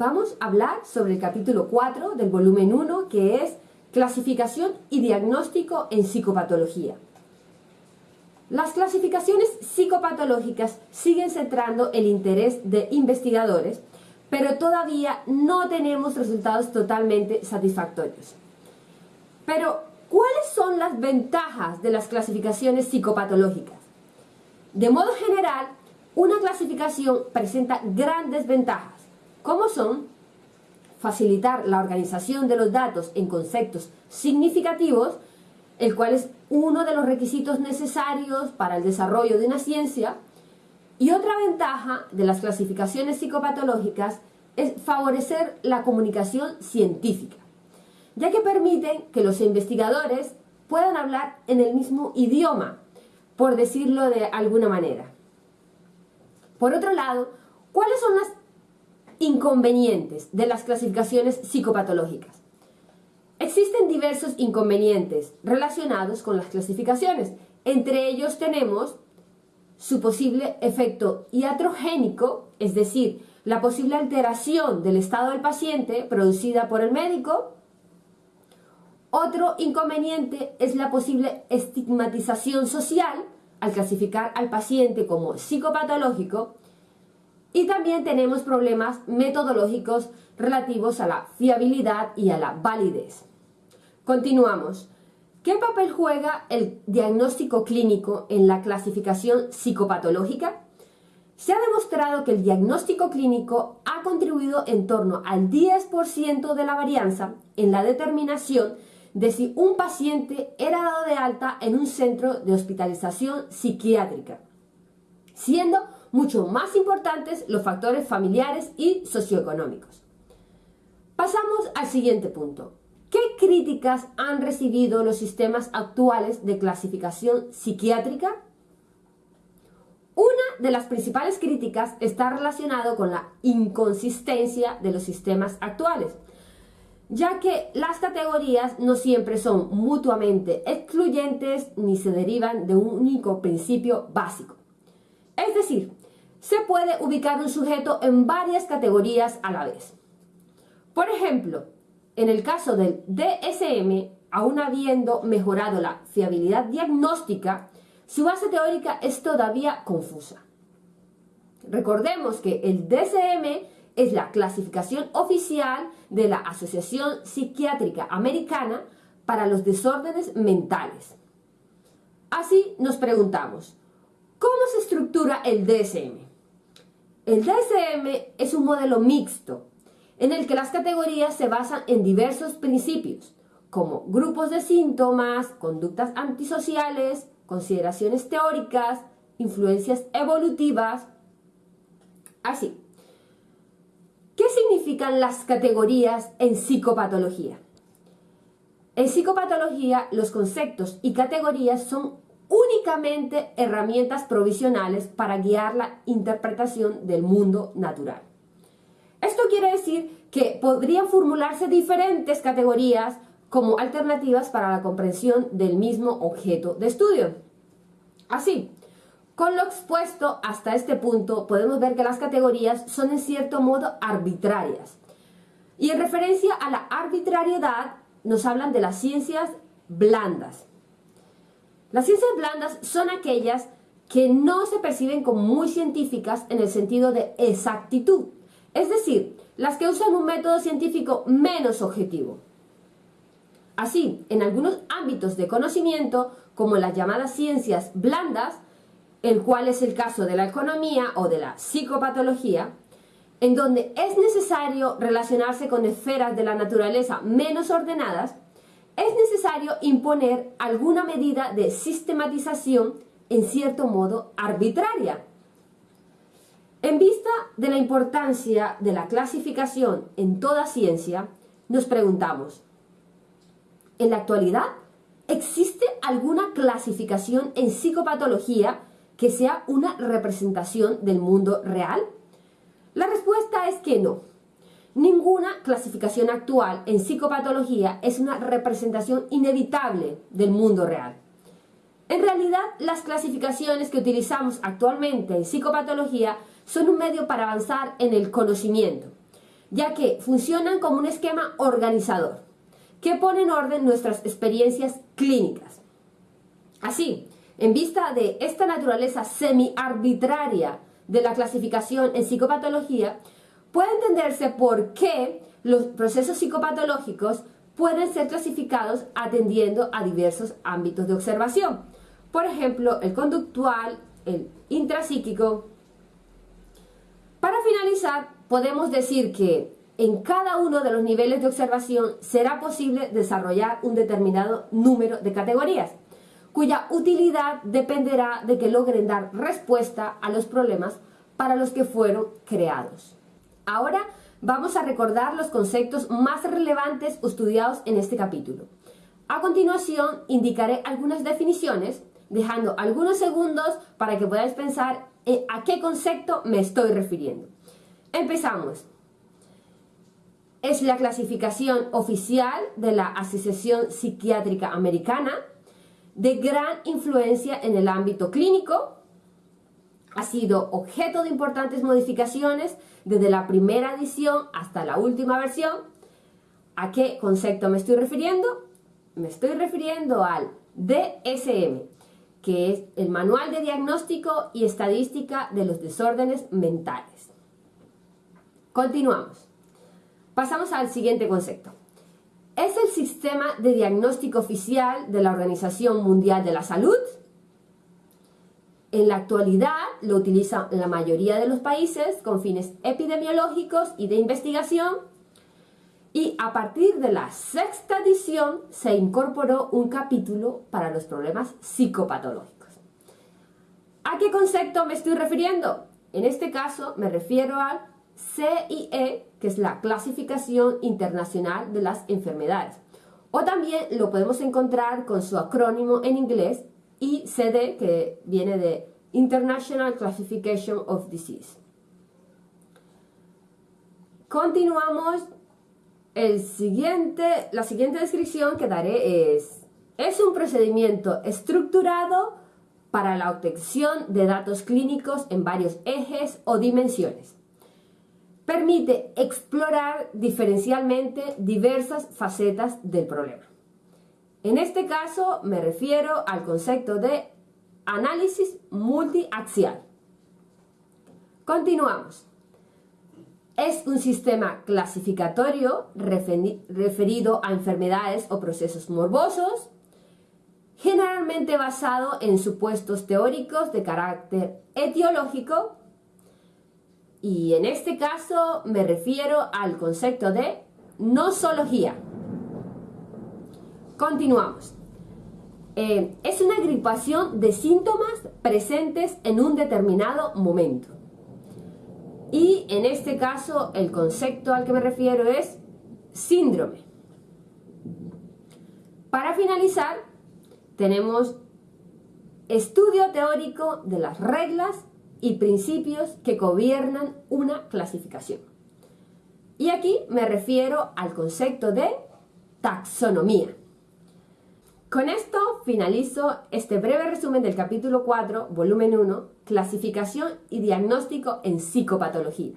vamos a hablar sobre el capítulo 4 del volumen 1 que es Clasificación y diagnóstico en psicopatología. Las clasificaciones psicopatológicas siguen centrando el interés de investigadores, pero todavía no tenemos resultados totalmente satisfactorios. Pero, ¿cuáles son las ventajas de las clasificaciones psicopatológicas? De modo general, una clasificación presenta grandes ventajas, como son facilitar la organización de los datos en conceptos significativos, el cual es uno de los requisitos necesarios para el desarrollo de una ciencia, y otra ventaja de las clasificaciones psicopatológicas es favorecer la comunicación científica, ya que permiten que los investigadores puedan hablar en el mismo idioma, por decirlo de alguna manera. Por otro lado, ¿cuáles son las inconvenientes de las clasificaciones psicopatológicas? Existen diversos inconvenientes relacionados con las clasificaciones. Entre ellos tenemos su posible efecto iatrogénico, es decir, la posible alteración del estado del paciente producida por el médico. Otro inconveniente es la posible estigmatización social al clasificar al paciente como psicopatológico. Y también tenemos problemas metodológicos relativos a la fiabilidad y a la validez. Continuamos. ¿Qué papel juega el diagnóstico clínico en la clasificación psicopatológica? Se ha demostrado que el diagnóstico clínico ha contribuido en torno al 10% de la varianza en la determinación de si un paciente era dado de alta en un centro de hospitalización psiquiátrica, siendo mucho más importantes los factores familiares y socioeconómicos. Pasamos al siguiente punto. ¿Qué críticas han recibido los sistemas actuales de clasificación psiquiátrica? Una de las principales críticas está relacionado con la inconsistencia de los sistemas actuales, ya que las categorías no siempre son mutuamente excluyentes ni se derivan de un único principio básico. Es decir, se puede ubicar un sujeto en varias categorías a la vez. Por ejemplo, en el caso del DSM, aún habiendo mejorado la fiabilidad diagnóstica, su base teórica es todavía confusa. Recordemos que el DSM es la clasificación oficial de la Asociación Psiquiátrica Americana para los desórdenes mentales. Así nos preguntamos, ¿cómo se estructura el DSM? El DSM es un modelo mixto en el que las categorías se basan en diversos principios, como grupos de síntomas, conductas antisociales, consideraciones teóricas, influencias evolutivas, así. ¿Qué significan las categorías en psicopatología? En psicopatología, los conceptos y categorías son únicamente herramientas provisionales para guiar la interpretación del mundo natural. Esto quiere decir que podrían formularse diferentes categorías como alternativas para la comprensión del mismo objeto de estudio. Así, con lo expuesto hasta este punto, podemos ver que las categorías son en cierto modo arbitrarias. Y en referencia a la arbitrariedad, nos hablan de las ciencias blandas. Las ciencias blandas son aquellas que no se perciben como muy científicas en el sentido de exactitud, es decir, las que usan un método científico menos objetivo. Así, en algunos ámbitos de conocimiento, como las llamadas ciencias blandas, el cual es el caso de la economía o de la psicopatología, en donde es necesario relacionarse con esferas de la naturaleza menos ordenadas, es necesario imponer alguna medida de sistematización en cierto modo arbitraria, en vista de la importancia de la clasificación en toda ciencia, nos preguntamos, ¿en la actualidad existe alguna clasificación en psicopatología que sea una representación del mundo real? La respuesta es que no. Ninguna clasificación actual en psicopatología es una representación inevitable del mundo real. En realidad, las clasificaciones que utilizamos actualmente en psicopatología son un medio para avanzar en el conocimiento. ya que funcionan como un esquema organizador que pone en orden nuestras experiencias clínicas. Así, en vista de esta naturaleza semi-arbitraria de la clasificación en psicopatología, puede entenderse por qué los procesos psicopatológicos pueden ser clasificados atendiendo a diversos ámbitos de observación. Por ejemplo, el conductual, el intrapsíquico. Para finalizar, podemos decir que en cada uno de los niveles de observación será posible desarrollar un determinado número de categorías, cuya utilidad dependerá de que logren dar respuesta a los problemas para los que fueron creados. Ahora vamos a recordar los conceptos más relevantes estudiados en este capítulo. A continuación indicaré algunas definiciones, dejando algunos segundos para que podáis pensar a qué concepto me estoy refiriendo. Empezamos es la clasificación oficial de la Asociación Psiquiátrica Americana, de gran influencia en el ámbito clínico, ha sido objeto de importantes modificaciones desde la primera edición hasta la última versión. ¿A qué concepto me estoy refiriendo? Me estoy refiriendo al DSM, que es el Manual de Diagnóstico y Estadística de los Desórdenes Mentales. Continuamos. Pasamos al siguiente concepto. Es el sistema de diagnóstico oficial de la Organización Mundial de la Salud. En la actualidad lo utilizan la mayoría de los países con fines epidemiológicos y de investigación. Y a partir de la sexta edición se incorporó un capítulo para los problemas psicopatológicos. ¿A qué concepto me estoy refiriendo? En este caso me refiero al CIE, que es la Clasificación Internacional de las Enfermedades. O también lo podemos encontrar con su acrónimo en inglés, ICD, que viene de International Classification of Disease. Continuamos. El siguiente, la siguiente descripción que daré es, es un procedimiento estructurado para la obtención de datos clínicos en varios ejes o dimensiones permite explorar diferencialmente diversas facetas del problema. En este caso me refiero al concepto de análisis multiaxial. Continuamos. Es un sistema clasificatorio referido a enfermedades o procesos morbosos, generalmente basado en supuestos teóricos de carácter etiológico y en este caso me refiero al concepto de nosología. Continuamos. Eh, es una agrupación de síntomas presentes en un determinado momento. Y en este caso el concepto al que me refiero es síndrome. Para finalizar, tenemos estudio teórico de las reglas y principios que gobiernan una clasificación. Y aquí me refiero al concepto de taxonomía. Con esto finalizo este breve resumen del capítulo 4, volumen 1, clasificación y diagnóstico en psicopatología.